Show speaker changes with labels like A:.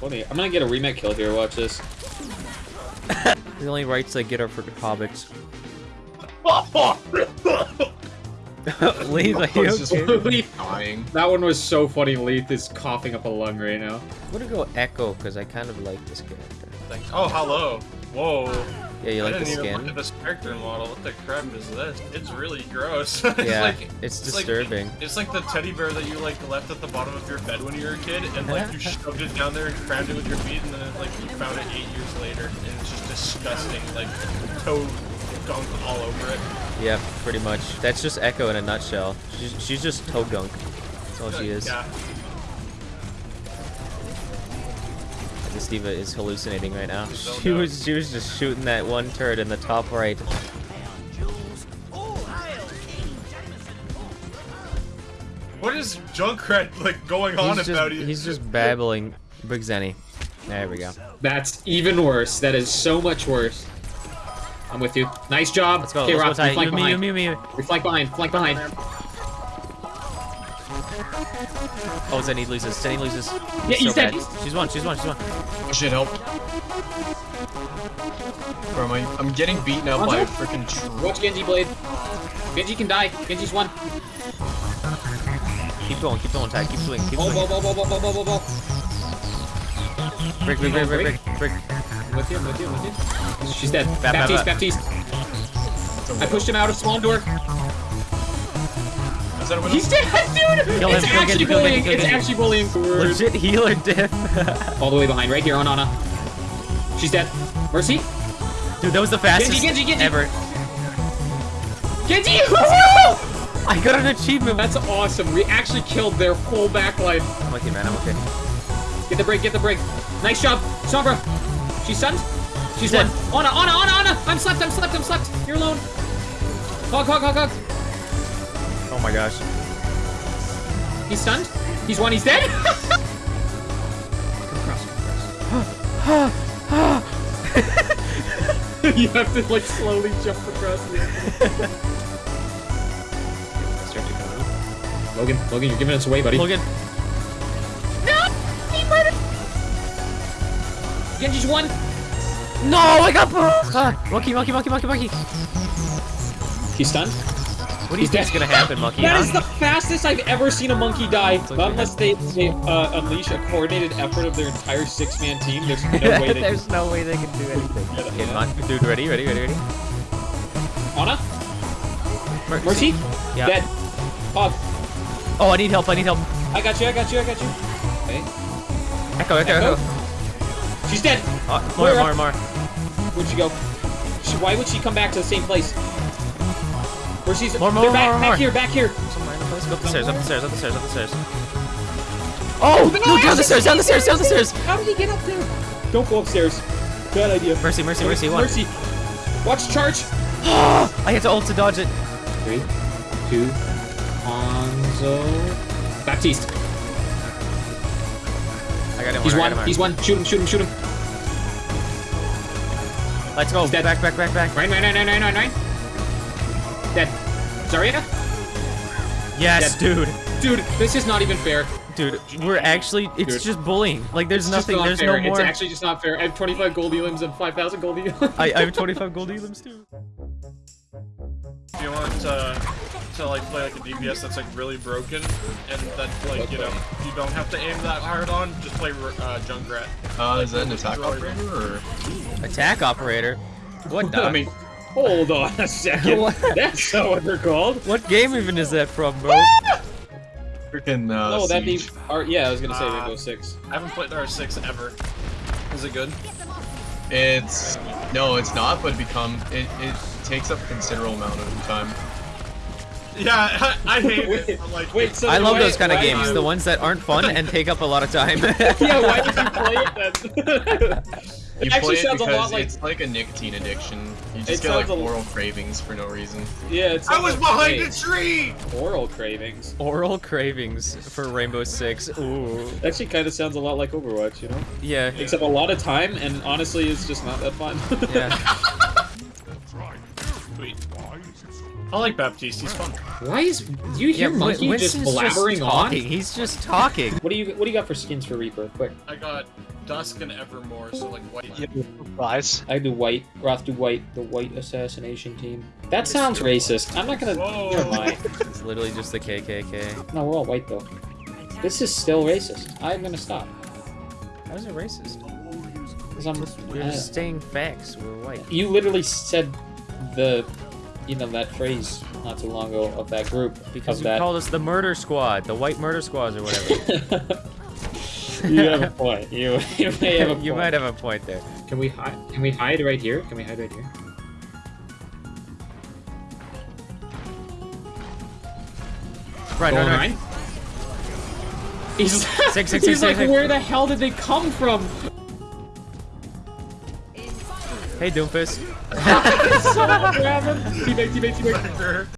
A: Funny. I'm gonna get a remake kill here. Watch this.
B: The only rights I get are for hobbits. Leave, are you okay?
A: Leaf.
C: dying.
A: That one was so funny. Leith is coughing up a lung right now.
B: I'm gonna go Echo because I kind of like this character.
D: Like, oh, hello. Whoa.
B: Yeah, you
D: I
B: like the
D: even look
B: skin?
D: at this character model. What the crap is this? It's really gross. it's
B: Yeah,
D: like,
B: it's
D: it's like-
B: disturbing.
D: It's like the teddy bear that you like left at the bottom of your bed when you were a kid, and like you shoved it down there and crammed it with your feet, and then like you found it eight years later, and it's just disgusting, like toad gunk all over it.
B: Yeah, pretty much. That's just Echo in a nutshell. She's, she's just toe gunk. That's all she is.
D: Yeah.
B: This D.Va is hallucinating right now. She was she was just shooting that one turret in the top right.
D: What is Junkrat like going on
B: He's
D: about
B: just,
D: you?
B: he's just babbling. Big Zenny. There we go.
A: That's even worse. That is so much worse. I'm with you. Nice job.
B: Let's go.
A: Okay,
B: let's
A: Rob,
B: go tight.
A: we flank
B: You, me, you,
A: behind.
B: me, me.
A: We flank behind. Flank behind.
B: Oh, Zenny loses. Zenny loses.
A: Yeah,
B: so
A: he's dead.
B: bad. She's one. She's one. She's one.
C: Oh shit, help. Bro, am I, I'm getting beaten up by a freaking tree.
A: Watch Genji Blade. Genji can die. Genji's one.
B: Keep going. Keep going, tight. Keep swinging. Keep
A: Oh,
B: swinging.
A: ball, ball, ball, ball, ball, ball, ball.
B: Break, break, break, break, break, break.
A: I'm with you, I'm with you, with you. She's dead.
B: Bap, bap,
A: Baptiste,
B: bap.
A: Baptiste. I pushed him out of spawn door.
C: Is that a window?
A: He's dead, dude!
B: Kill him,
A: it's
B: kill
A: actually
B: Genji, kill
A: bullying.
B: Genji, kill
A: It's actually bullying. Word.
B: Legit healer diff.
A: All the way behind, right here on Ana. She's dead. Mercy?
B: Dude, that was the fastest
A: Genji, Genji.
B: ever.
A: Genji!
B: I got an achievement.
A: That's awesome. We actually killed their whole backline.
B: I'm okay, man. I'm okay.
A: Get the break, get the break. Nice job. Sombra. She's stunned. She's
B: Dead.
A: one. Ana, Ana, Ana, Ana! I'm slept, I'm slept, I'm slept. You're alone. Hog, hog, hog, hog.
B: Oh my gosh.
A: He's stunned. He's one, he's dead. you have to like slowly jump across the Logan, Logan, you're giving us away, buddy.
B: Logan. No! He might have.
A: Genji's one.
B: No, I got ah, Monkey, monkey, monkey, monkey, monkey.
A: He's stunned.
B: What do you
A: He's
B: think's
A: dead.
B: gonna happen, monkey?
A: That
B: huh?
A: is the fastest I've ever seen a monkey die.
B: okay.
A: Not unless they, they uh, unleash a coordinated effort of their entire six-man team. There's no way they
B: There's no way they can do anything.
A: Yeah,
B: Okay,
A: yeah.
B: mon- dude, ready, ready, ready, ready.
A: Ana?
B: Mer-
A: Mercy?
B: Yeah.
A: Dead. Hog.
B: Oh, I need help. I need help.
A: I got you, I got you, I got you. Okay.
B: Echo, echo,
A: Echo?
B: echo.
A: She's dead.
B: Oh, more,
A: Where?
B: more, more.
A: Where'd she go? She, why would she come back to the same place? Where she's
B: More, more,
A: they're back,
B: more,
A: back
B: more.
A: here, back here.
B: Somewhere oh, in the place. Go up the stairs, up the stairs, up the stairs, up the stairs. Oh! No, down the stairs, down the stairs, down the stairs!
A: How did he get up there? Don't go upstairs. Bad idea.
B: Mercy, mercy, mercy, one.
A: Mercy. Watch charge.
B: I had to ult to dodge it.
A: Three, two, Hanzo. Baptiste.
B: I got him.
A: He's one. He's one. Shoot him, shoot him, shoot him.
B: Let's go.
A: He's dead.
B: Back, back, back, back.
A: Nine, nine, nine, nine, nine, nine, nine. Dead. Zarya?
B: Yes, dude.
A: Dude, this is not even fair.
B: Dude, we're actually, it's
A: Dude.
B: just bullying. Like, there's
A: It's
B: nothing,
A: not
B: there's
A: fair.
B: no
A: It's actually just not fair. I have 25 gold elims and 5,000 gold elims.
B: I, I have 25 gold elims too.
D: If you want to, to like play like a DPS that's like really broken, and that like you know you don't have to aim that hard on, just play uh, Junkrat.
C: Uh, is that an attack operator or?
B: Attack operator. What?
A: I mean, hold on a second.
B: What?
A: That's not what they're called.
B: what game even is that from, bro?
C: Freaking uh,
A: Oh, that'd be.
C: Siege.
A: Yeah, I was gonna say
D: Uh,
A: Rainbow Six.
D: I haven't played R6 ever. Is it good?
C: It's no, it's not, but it become it, it takes up a considerable amount of time.
D: Yeah, I, I hate
A: Wait,
D: it. I'm like,
A: wait, so
B: I love
A: why-
B: those kind of games,
A: do
B: the ones that aren't fun and take up a lot of time.
A: Yeah, why did you play it then?
C: You
A: it actually
C: play it
A: sounds a lot like.
C: it's like a nicotine addiction. You
A: It
C: just get like
A: a-
C: oral cravings for no reason.
A: Yeah, it's.
D: I was behind
A: hey,
D: a tree.
A: Oral cravings.
B: Oral cravings for Rainbow Six. Ooh.
A: Actually, kind of sounds a lot like Overwatch, you know?
B: Yeah.
A: Except a lot of time, and honestly, it's just not that fun.
B: Yeah.
D: Sweet. I like Baptiste. He's fun.
A: Why is do you hear
B: yeah,
A: Monkey
B: Win-
A: just
B: Winston's
A: blabbering on?
B: talking. He's just talking.
A: What do you What do you got for skins for Reaper? Quick.
D: I got Dusk and Evermore, so like white.
E: Yeah, surprise.
A: I do white. Roth do white. The white assassination team. That sounds racist. I'm not gonna.
D: Whoa.
A: Never mind.
B: It's literally just the KKK.
A: No, we're all white though. This is still racist. I'm gonna stop.
B: How is it racist?
A: 'Cause I'm.
B: We're
A: I-
B: just saying uh, facts. We're white.
A: you literally said the, you know, that phrase not too long ago of that group
B: Because
A: of
B: you
A: that.
B: called us the murder squad, the white murder squads or whatever.
A: you have a point. You you may have a point.
B: you might have a point there.
A: Can we hide? Can we hide right here? Can we hide right here?
B: Right,
A: Going
B: no, no.
A: right? He's,
B: six,
A: he's
B: six,
A: like,
B: six.
A: where the hell did they come from?
B: Hey, Doomfist.
A: Grab him. Teammate, teammate, teammate.